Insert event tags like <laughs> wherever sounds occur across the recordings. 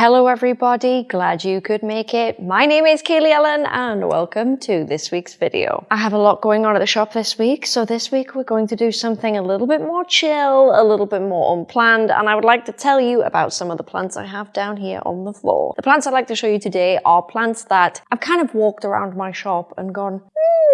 Hello everybody, glad you could make it. My name is Kaylee Ellen and welcome to this week's video. I have a lot going on at the shop this week, so this week we're going to do something a little bit more chill, a little bit more unplanned, and I would like to tell you about some of the plants I have down here on the floor. The plants I'd like to show you today are plants that I've kind of walked around my shop and gone,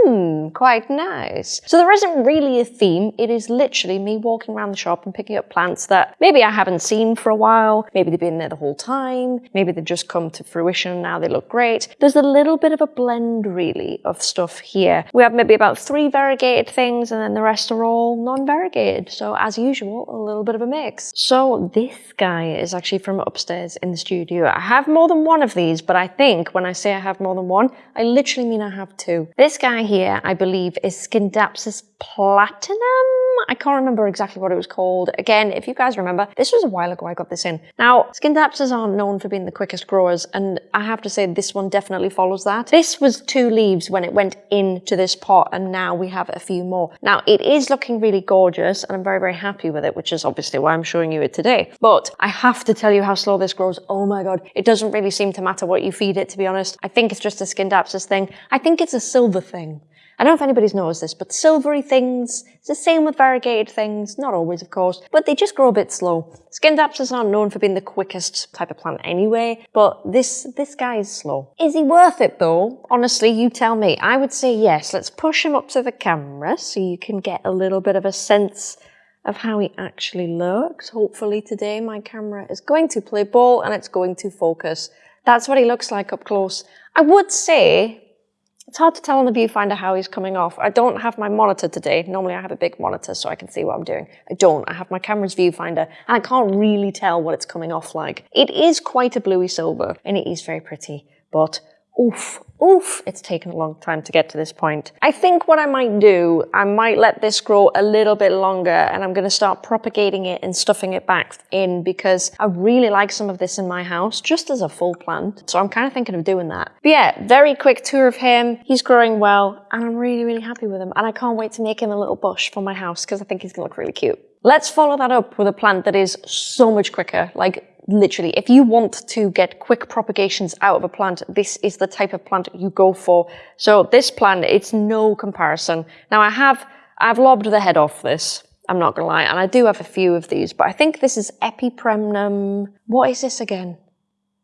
Hmm, quite nice. So there isn't really a theme. It is literally me walking around the shop and picking up plants that maybe I haven't seen for a while. Maybe they've been there the whole time. Maybe they've just come to fruition and now they look great. There's a little bit of a blend really of stuff here. We have maybe about three variegated things and then the rest are all non-variegated. So as usual, a little bit of a mix. So this guy is actually from upstairs in the studio. I have more than one of these, but I think when I say I have more than one, I literally mean I have two. This guy here I believe, is Scindapsus platinum. I can't remember exactly what it was called. Again, if you guys remember, this was a while ago I got this in. Now, Scindapsus aren't known for being the quickest growers, and I have to say this one definitely follows that. This was two leaves when it went into this pot, and now we have a few more. Now, it is looking really gorgeous, and I'm very, very happy with it, which is obviously why I'm showing you it today. But I have to tell you how slow this grows. Oh my god, it doesn't really seem to matter what you feed it, to be honest. I think it's just a Scindapsus thing. I think it's a silver thing. I don't know if anybody's noticed this, but silvery things, it's the same with variegated things, not always of course, but they just grow a bit slow. Scindapsus aren't known for being the quickest type of plant anyway, but this, this guy is slow. Is he worth it though? Honestly, you tell me. I would say yes. Let's push him up to the camera so you can get a little bit of a sense of how he actually looks. Hopefully today my camera is going to play ball and it's going to focus. That's what he looks like up close. I would say it's hard to tell on the viewfinder how he's coming off. I don't have my monitor today. Normally I have a big monitor so I can see what I'm doing. I don't. I have my camera's viewfinder and I can't really tell what it's coming off like. It is quite a bluey silver and it is very pretty, but oof, oof, it's taken a long time to get to this point. I think what I might do, I might let this grow a little bit longer and I'm going to start propagating it and stuffing it back in because I really like some of this in my house just as a full plant. So I'm kind of thinking of doing that. But yeah, very quick tour of him. He's growing well and I'm really, really happy with him. And I can't wait to make him a little bush for my house because I think he's going to look really cute. Let's follow that up with a plant that is so much quicker. Like literally, if you want to get quick propagations out of a plant, this is the type of plant you go for. So this plant, it's no comparison. Now I have, I've lobbed the head off this. I'm not gonna lie, and I do have a few of these, but I think this is Epipremnum. What is this again?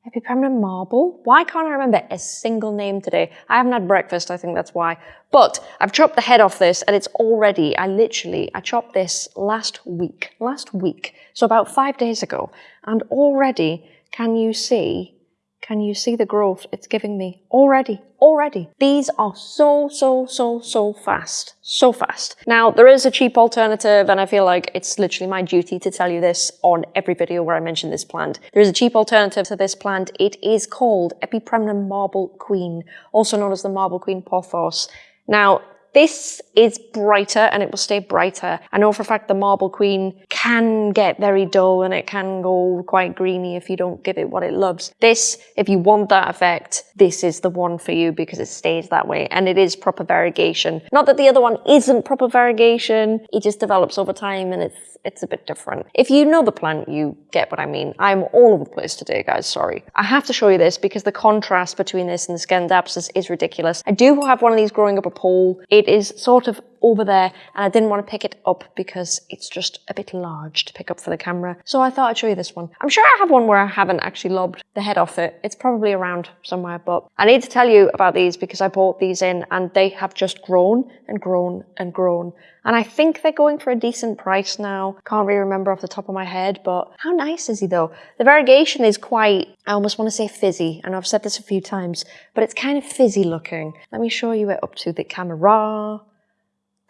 Epipremnum marble? Why can't I remember a single name today? I haven't had breakfast, I think that's why. But I've chopped the head off this and it's already, I literally, I chopped this last week, last week, so about five days ago. And already, can you see can you see the growth it's giving me already? Already. These are so, so, so, so fast. So fast. Now, there is a cheap alternative, and I feel like it's literally my duty to tell you this on every video where I mention this plant. There is a cheap alternative to this plant. It is called Epipremnum Marble Queen, also known as the Marble Queen Pothos. Now, this is brighter and it will stay brighter. I know for a fact the Marble Queen can get very dull and it can go quite greeny if you don't give it what it loves. This, if you want that effect, this is the one for you because it stays that way and it is proper variegation. Not that the other one isn't proper variegation, it just develops over time and it's it's a bit different. If you know the plant, you get what I mean. I'm all over the place today, guys, sorry. I have to show you this because the contrast between this and the Scindapsus is ridiculous. I do have one of these growing up a pole. It is sort of over there and I didn't want to pick it up because it's just a bit large to pick up for the camera. So I thought I'd show you this one. I'm sure I have one where I haven't actually lobbed the head off it. It's probably around somewhere, but I need to tell you about these because I bought these in and they have just grown and grown and grown. And I think they're going for a decent price now. Can't really remember off the top of my head, but how nice is he though? The variegation is quite, I almost want to say fizzy. And I've said this a few times, but it's kind of fizzy looking. Let me show you it up to the camera.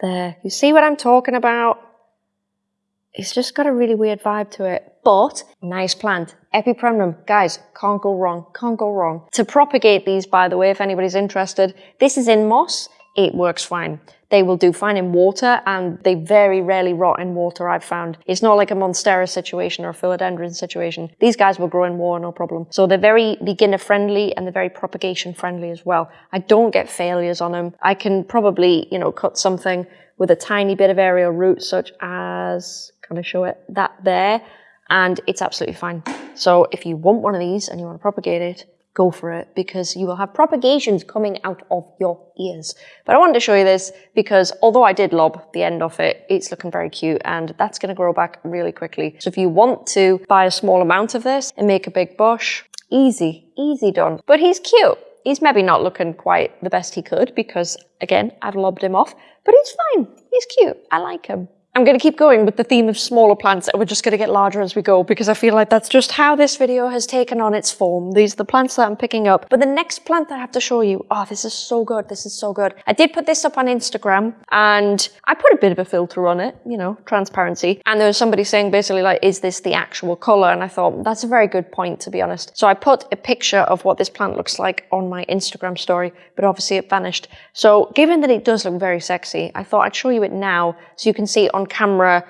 There, you see what I'm talking about? It's just got a really weird vibe to it, but nice plant. Epipremnum, guys, can't go wrong, can't go wrong. To propagate these, by the way, if anybody's interested, this is in moss, it works fine. They will do fine in water and they very rarely rot in water, I've found. It's not like a Monstera situation or a Philodendron situation. These guys will grow in water, no problem. So they're very beginner friendly and they're very propagation friendly as well. I don't get failures on them. I can probably, you know, cut something with a tiny bit of aerial root such as, can I show it? That there and it's absolutely fine. So if you want one of these and you want to propagate it, go for it because you will have propagations coming out of your ears. But I wanted to show you this because although I did lob the end off it, it's looking very cute and that's going to grow back really quickly. So if you want to buy a small amount of this and make a big bush, easy, easy done. But he's cute. He's maybe not looking quite the best he could because, again, I've lobbed him off, but he's fine. He's cute. I like him. I'm going to keep going with the theme of smaller plants and we're just going to get larger as we go because I feel like that's just how this video has taken on its form. These are the plants that I'm picking up. But the next plant that I have to show you, oh, this is so good. This is so good. I did put this up on Instagram and I put a bit of a filter on it, you know, transparency. And there was somebody saying basically like, is this the actual color? And I thought that's a very good point, to be honest. So I put a picture of what this plant looks like on my Instagram story, but obviously it vanished. So given that it does look very sexy, I thought I'd show you it now so you can see on camera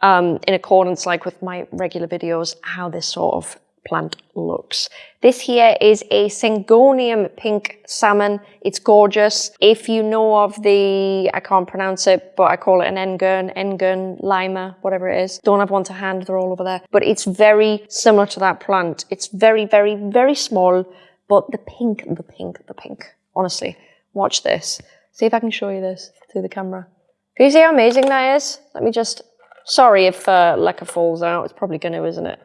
um, in accordance like with my regular videos how this sort of plant looks. This here is a Syngonium pink salmon. It's gorgeous. If you know of the, I can't pronounce it, but I call it an Engern, Engern Lima, whatever it is. Don't have one to hand, they're all over there. But it's very similar to that plant. It's very, very, very small, but the pink, the pink, the pink. Honestly, watch this. See if I can show you this through the camera. Can you see how amazing that is? Let me just, sorry if uh, leca falls out. It's probably going to, isn't it?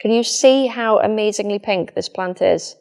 Can you see how amazingly pink this plant is?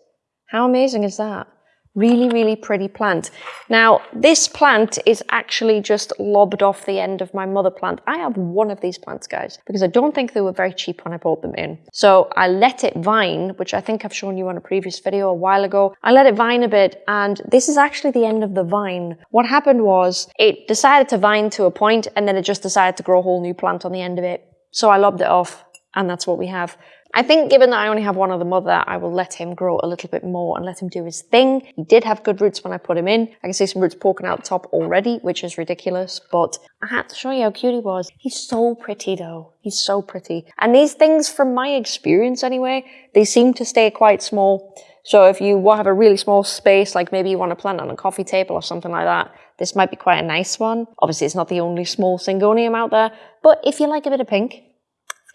How amazing is that? Really, really pretty plant. Now, this plant is actually just lobbed off the end of my mother plant. I have one of these plants, guys, because I don't think they were very cheap when I bought them in. So I let it vine, which I think I've shown you on a previous video a while ago. I let it vine a bit, and this is actually the end of the vine. What happened was it decided to vine to a point, and then it just decided to grow a whole new plant on the end of it. So I lobbed it off, and that's what we have. I think given that I only have one other mother, I will let him grow a little bit more and let him do his thing. He did have good roots when I put him in. I can see some roots poking out the top already, which is ridiculous, but I had to show you how cute he was. He's so pretty though. He's so pretty. And these things, from my experience anyway, they seem to stay quite small. So if you have a really small space, like maybe you want to plant on a coffee table or something like that, this might be quite a nice one. Obviously, it's not the only small syngonium out there, but if you like a bit of pink,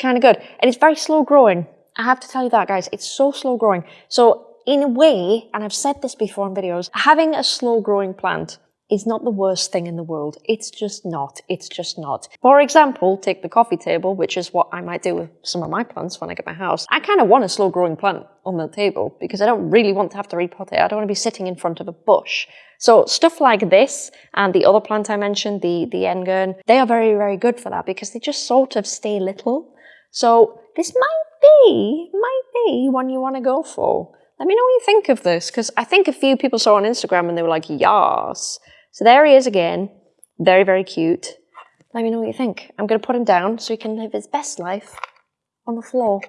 kind of good. And it's very slow growing. I have to tell you that, guys. It's so slow growing. So in a way, and I've said this before in videos, having a slow growing plant is not the worst thing in the world. It's just not. It's just not. For example, take the coffee table, which is what I might do with some of my plants when I get my house. I kind of want a slow growing plant on the table because I don't really want to have to repot it. I don't want to be sitting in front of a bush. So stuff like this and the other plant I mentioned, the, the Engern, they are very, very good for that because they just sort of stay little so this might be, might be one you want to go for. Let me know what you think of this, because I think a few people saw on Instagram and they were like, yas. So there he is again. Very, very cute. Let me know what you think. I'm going to put him down so he can live his best life on the floor.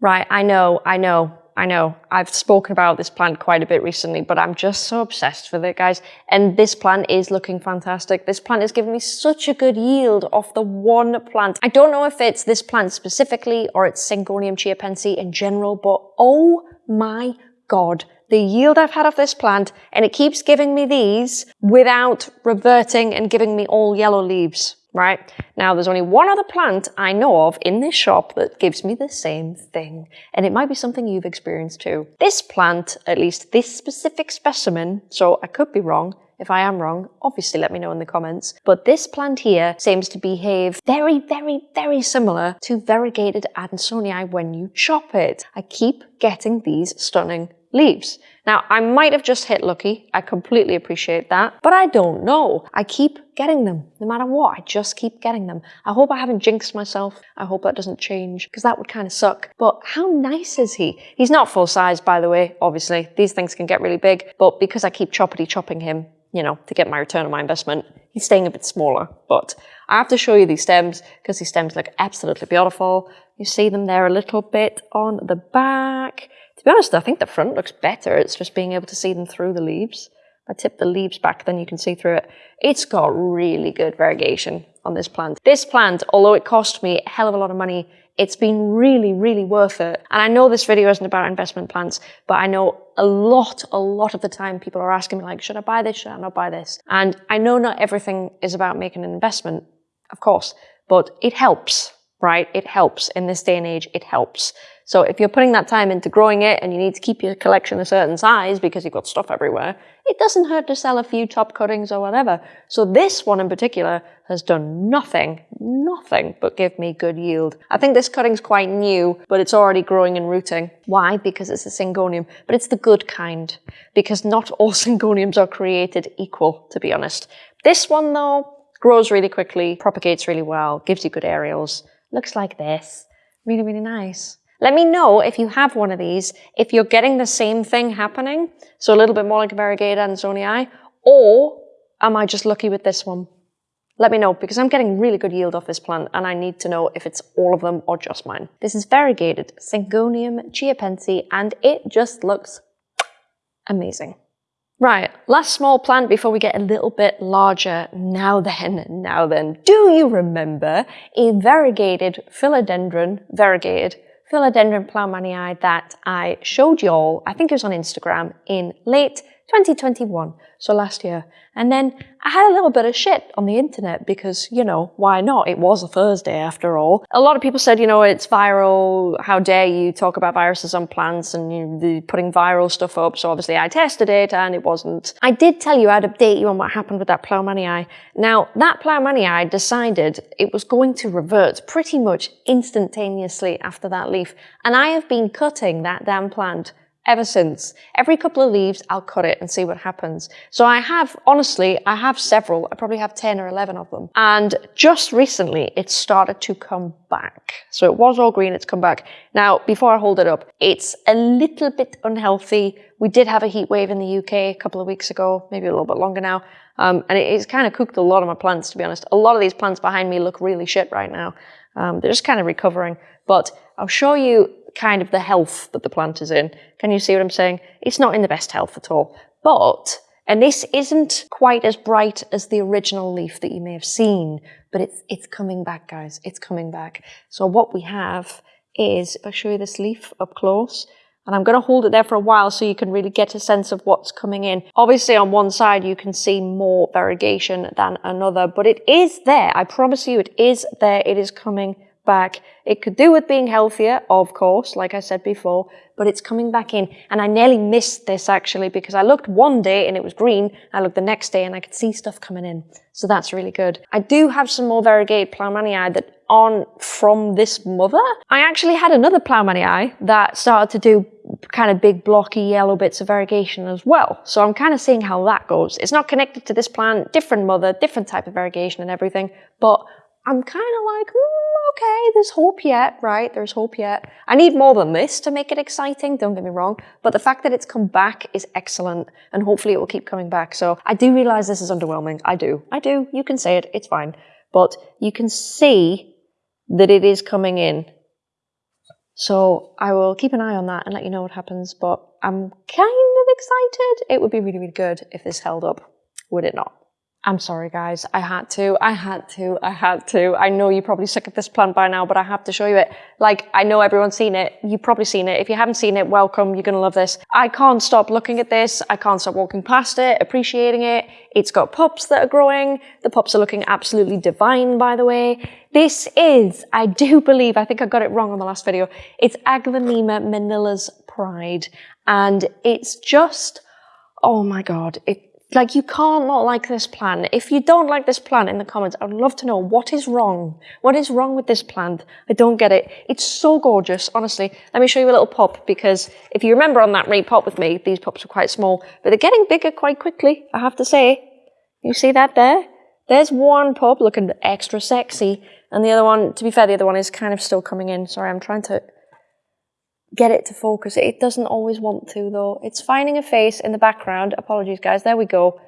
Right, I know, I know. I know I've spoken about this plant quite a bit recently, but I'm just so obsessed with it, guys. And this plant is looking fantastic. This plant is giving me such a good yield off the one plant. I don't know if it's this plant specifically or it's Syngonium chiapense in general, but oh my God, the yield I've had of this plant, and it keeps giving me these without reverting and giving me all yellow leaves right? Now, there's only one other plant I know of in this shop that gives me the same thing, and it might be something you've experienced too. This plant, at least this specific specimen, so I could be wrong, if I am wrong, obviously let me know in the comments. But this plant here seems to behave very, very, very similar to variegated Adansonii when you chop it. I keep getting these stunning leaves. Now, I might have just hit lucky. I completely appreciate that, but I don't know. I keep getting them, no matter what. I just keep getting them. I hope I haven't jinxed myself. I hope that doesn't change, because that would kind of suck. But how nice is he? He's not full size, by the way, obviously. These things can get really big, but because I keep choppity chopping him, you know, to get my return on my investment, he's staying a bit smaller. But I have to show you these stems, because these stems look absolutely beautiful. You see them there a little bit on the back. To be honest, I think the front looks better. It's just being able to see them through the leaves. I tip the leaves back, then you can see through it. It's got really good variegation on this plant. This plant, although it cost me a hell of a lot of money, it's been really, really worth it. And I know this video isn't about investment plants, but I know a lot, a lot of the time people are asking me like, should I buy this? Should I not buy this? And I know not everything is about making an investment, of course, but it helps right? It helps in this day and age, it helps. So if you're putting that time into growing it and you need to keep your collection a certain size because you've got stuff everywhere, it doesn't hurt to sell a few top cuttings or whatever. So this one in particular has done nothing, nothing but give me good yield. I think this cutting's quite new, but it's already growing and rooting. Why? Because it's a syngonium, but it's the good kind, because not all <laughs> syngoniums are created equal, to be honest. This one though, grows really quickly, propagates really well, gives you good aerials, looks like this. Really, really nice. Let me know if you have one of these, if you're getting the same thing happening, so a little bit more like a variegated Adansonii, or am I just lucky with this one? Let me know, because I'm getting really good yield off this plant, and I need to know if it's all of them or just mine. This is variegated Syngonium chiapense, and it just looks amazing. Right, last small plant before we get a little bit larger. Now then, now then, do you remember a variegated philodendron, variegated philodendron plough that I showed you all, I think it was on Instagram, in late 2021, so last year. And then I had a little bit of shit on the internet because, you know, why not? It was a Thursday after all. A lot of people said, you know, it's viral. How dare you talk about viruses on plants and you putting viral stuff up. So obviously I tested it and it wasn't. I did tell you I'd update you on what happened with that Plowmanii. Now, that Plowmanii decided it was going to revert pretty much instantaneously after that leaf. And I have been cutting that damn plant ever since. Every couple of leaves, I'll cut it and see what happens. So I have, honestly, I have several. I probably have 10 or 11 of them. And just recently, it started to come back. So it was all green, it's come back. Now, before I hold it up, it's a little bit unhealthy. We did have a heat wave in the UK a couple of weeks ago, maybe a little bit longer now. Um, and it's kind of cooked a lot of my plants, to be honest. A lot of these plants behind me look really shit right now. Um, they're just kind of recovering. But I'll show you kind of the health that the plant is in. Can you see what I'm saying? It's not in the best health at all. But, and this isn't quite as bright as the original leaf that you may have seen, but it's, it's coming back, guys. It's coming back. So what we have is, if I show you this leaf up close, and I'm going to hold it there for a while so you can really get a sense of what's coming in. Obviously on one side you can see more variegation than another, but it is there. I promise you it is there. It is coming back. It could do with being healthier, of course, like I said before, but it's coming back in. And I nearly missed this actually because I looked one day and it was green. I looked the next day and I could see stuff coming in. So that's really good. I do have some more variegated Plowmanii that aren't from this mother. I actually had another Plowmanii that started to do kind of big blocky yellow bits of variegation as well. So I'm kind of seeing how that goes. It's not connected to this plant, different mother, different type of variegation and everything, but I'm kind of like, mm, okay, there's hope yet, right? There's hope yet. I need more than this to make it exciting, don't get me wrong. But the fact that it's come back is excellent, and hopefully it will keep coming back. So I do realize this is underwhelming. I do. I do. You can say it. It's fine. But you can see that it is coming in. So I will keep an eye on that and let you know what happens. But I'm kind of excited. It would be really, really good if this held up, would it not? I'm sorry guys, I had to, I had to, I had to. I know you're probably sick of this plant by now, but I have to show you it. Like, I know everyone's seen it. You've probably seen it. If you haven't seen it, welcome. You're gonna love this. I can't stop looking at this. I can't stop walking past it, appreciating it. It's got pups that are growing. The pups are looking absolutely divine, by the way. This is, I do <laughs> believe, I think I got it wrong on the last video. It's Aglaonema Manila's Pride. And it's just, oh my God, it, like, you can't not like this plant. If you don't like this plant in the comments, I'd love to know what is wrong. What is wrong with this plant? I don't get it. It's so gorgeous, honestly. Let me show you a little pop because if you remember on that repot with me, these pops were quite small, but they're getting bigger quite quickly, I have to say. You see that there? There's one pop looking extra sexy, and the other one, to be fair, the other one is kind of still coming in. Sorry, I'm trying to get it to focus. It doesn't always want to though. It's finding a face in the background. Apologies guys, there we go.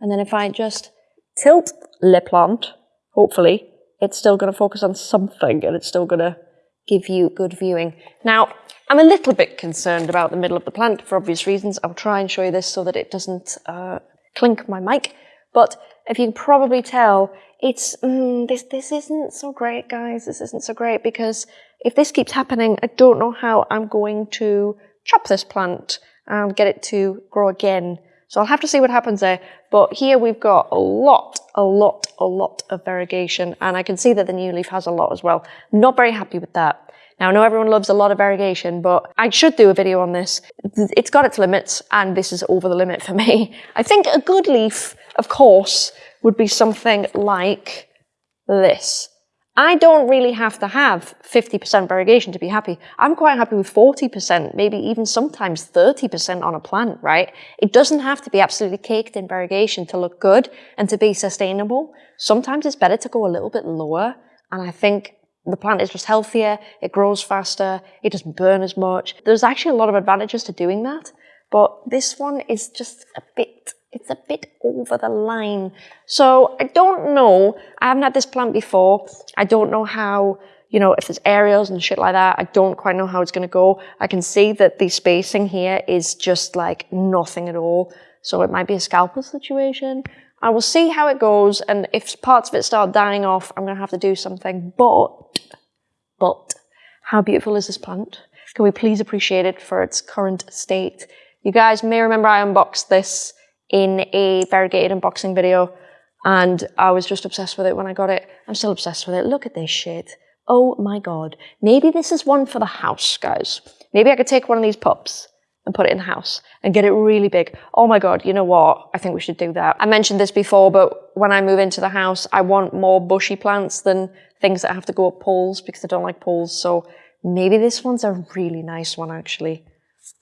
And then if I just tilt Le Plant, hopefully, it's still going to focus on something and it's still going to give you good viewing. Now, I'm a little bit concerned about the middle of the plant for obvious reasons. I'll try and show you this so that it doesn't uh, clink my mic. But if you can probably tell, it's, mm, this, this isn't so great, guys. This isn't so great because if this keeps happening, I don't know how I'm going to chop this plant and get it to grow again. So I'll have to see what happens there. But here we've got a lot, a lot, a lot of variegation. And I can see that the new leaf has a lot as well. Not very happy with that. Now, I know everyone loves a lot of variegation, but I should do a video on this. It's got its limits, and this is over the limit for <laughs> me. I think a good leaf, of course, would be something like this. I don't really have to have 50% variegation to be happy. I'm quite happy with 40%, maybe even sometimes 30% on a plant, right? It doesn't have to be absolutely caked in variegation to look good and to be sustainable. Sometimes it's better to go a little bit lower. And I think the plant is just healthier, it grows faster, it doesn't burn as much. There's actually a lot of advantages to doing that, but this one is just a bit, it's a bit over the line. So I don't know, I haven't had this plant before, I don't know how, you know, if there's aerials and shit like that, I don't quite know how it's gonna go. I can see that the spacing here is just like nothing at all. So it might be a scalpel situation. I will see how it goes, and if parts of it start dying off, I'm going to have to do something. But, but, how beautiful is this plant? Can we please appreciate it for its current state? You guys may remember I unboxed this in a variegated unboxing video, and I was just obsessed with it when I got it. I'm still obsessed with it. Look at this shit. Oh my god. Maybe this is one for the house, guys. Maybe I could take one of these pups and put it in the house and get it really big. Oh my God, you know what? I think we should do that. I mentioned this before, but when I move into the house, I want more bushy plants than things that have to go up poles because I don't like poles. So maybe this one's a really nice one actually.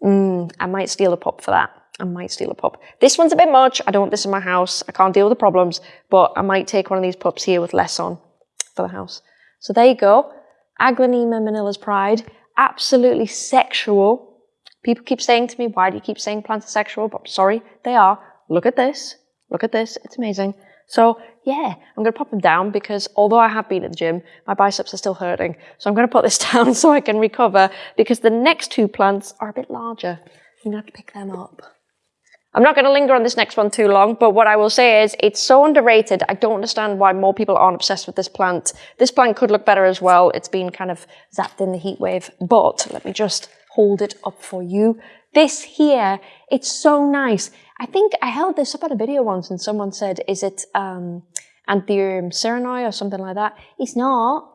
Mm, I might steal a pup for that. I might steal a pup. This one's a bit much. I don't want this in my house. I can't deal with the problems, but I might take one of these pups here with less on for the house. So there you go. Aglaonema Manila's Pride. Absolutely sexual People keep saying to me, why do you keep saying plants are sexual? But I'm sorry, they are. Look at this. Look at this. It's amazing. So yeah, I'm going to pop them down because although I have been at the gym, my biceps are still hurting. So I'm going to put this <laughs> down so I can recover because the next two plants are a bit larger. I'm going to have to pick them up. I'm not going to linger on this next one too long, but what I will say is it's so underrated. I don't understand why more people aren't obsessed with this plant. This plant could look better as well. It's been kind of zapped in the heat wave, but let me just hold it up for you. This here, it's so nice. I think I held this up at a video once and someone said, is it um, Anthurium cyrenoi or something like that? It's not.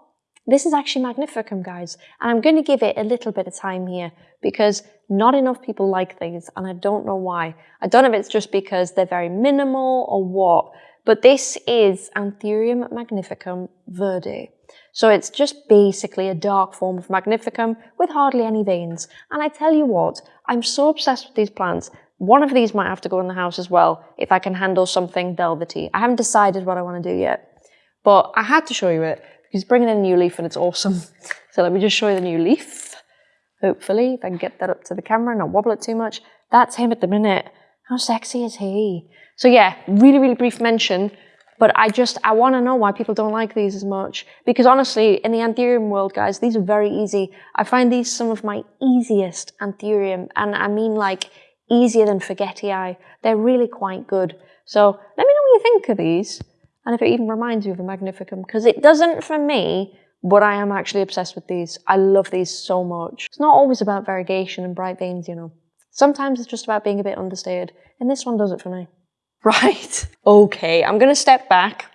This is actually Magnificum, guys. And I'm going to give it a little bit of time here because not enough people like these and I don't know why. I don't know if it's just because they're very minimal or what, but this is Anthurium magnificum verde. So it's just basically a dark form of Magnificum with hardly any veins. And I tell you what, I'm so obsessed with these plants. One of these might have to go in the house as well if I can handle something velvety. I haven't decided what I want to do yet, but I had to show you it because bringing in a new leaf and it's awesome. <laughs> So let me just show you the new leaf. Hopefully, if I can get that up to the camera and not wobble it too much. That's him at the minute. How sexy is he? So yeah, really, really brief mention but I just, I want to know why people don't like these as much. Because honestly, in the anthurium world, guys, these are very easy. I find these some of my easiest anthurium. And I mean like easier than forgetii. They're really quite good. So let me know what you think of these. And if it even reminds you of a Magnificum. Because it doesn't for me, but I am actually obsessed with these. I love these so much. It's not always about variegation and bright veins, you know. Sometimes it's just about being a bit understated. And this one does it for me. <laughs> Right, okay, I'm to step back,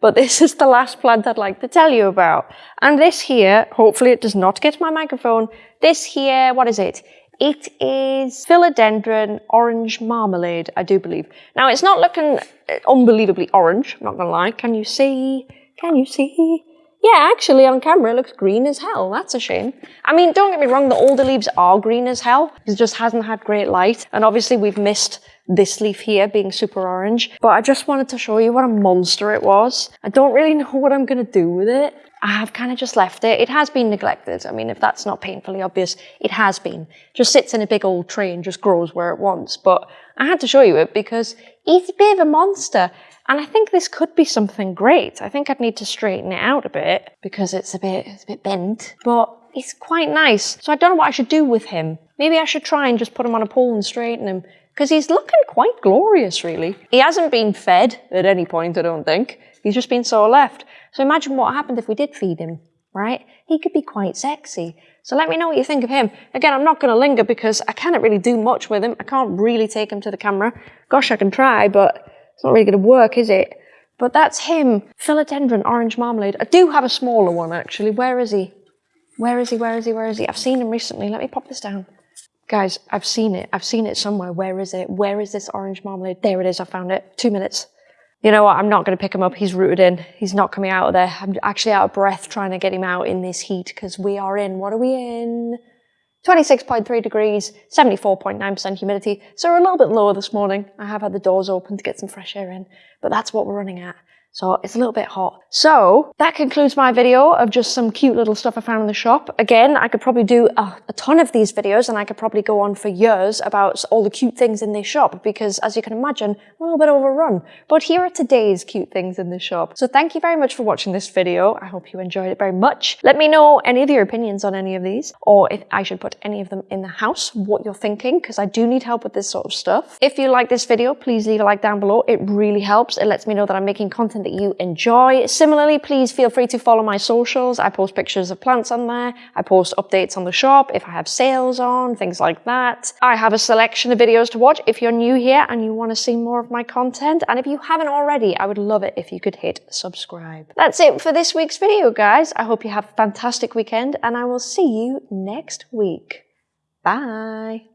but this is the last plant I'd like to tell you about. And this here, hopefully it does not get my microphone, this here, what is it? It is philodendron orange marmalade, I do believe. Now, it's not looking uh, unbelievably orange, I'm not going to lie. Can you see? Can you see? Yeah, actually on camera it looks green as hell. That's a shame. I mean, don't get me wrong, the older leaves are green as hell. It just hasn't had great light. And obviously we've missed this leaf here being super orange. But I just wanted to show you what a monster it was. I don't really <laughs> know what I'm going to do with it. I have kind of just left it. It has been neglected. I mean, if that's not painfully obvious, it has been. Just sits in a big old tree and just grows where it wants. But I had to show you it because he's a bit of a monster. And I think this could be something great. I think I'd need to straighten it out a bit because it's a bit, it's a bit bent. But it's quite nice. So I don't know what I should do with him. Maybe I should try and just put him on a pole and straighten him because he's looking quite glorious, really. He hasn't been fed at any point, I don't think. He's just been so left. So imagine what happened if we did feed him, right? He could be quite sexy. So let me know what you think of him. Again, I'm not going to linger because I can't really do much with him. I can't really take him to the camera. Gosh, I can try, but it's not really going to work, is it? But that's him. Philodendron orange marmalade. I do have a smaller one, actually. Where is he? Where is he? Where is he? Where is he? I've seen him recently. Let me pop this down. Guys, I've seen it. I've seen it somewhere. Where is it? Where is this orange marmalade? There it is. I found it. Two minutes. You know what? I'm not going to pick him up. He's rooted in. He's not coming out of there. I'm actually out of breath trying to get him out in this heat because we are in, what are we in? 26.3 degrees, 74.9% humidity. So we're a little bit lower this morning. I have had the doors open to get some fresh air in, but that's what we're running at. So it's a little bit hot. So that concludes my video of just some cute little stuff I found in the shop. Again, I could probably do a, a, ton of these videos and I could probably go on for years about all the cute things in this shop because as you can imagine, I'm a little bit overrun. But here are today's cute things in the shop. So thank you very much for watching this video. I hope you enjoyed it very much. Let me know any of your opinions on any of these or if I should put any of them in the house, what you're thinking, because I do need help with this sort of stuff. If you like this video, please leave a like down below. It really helps. It lets me know that I'm making content that you enjoy. Similarly, please feel free to follow my socials. I post pictures of plants on there. I post updates on the shop if I have sales on, things like that. I have a selection of videos to watch if you're new here and you want to see more of my content. And if you haven't already, I would love it if you could hit subscribe. That's it for this week's video, guys. I hope you have a fantastic weekend and I will see you next week. Bye.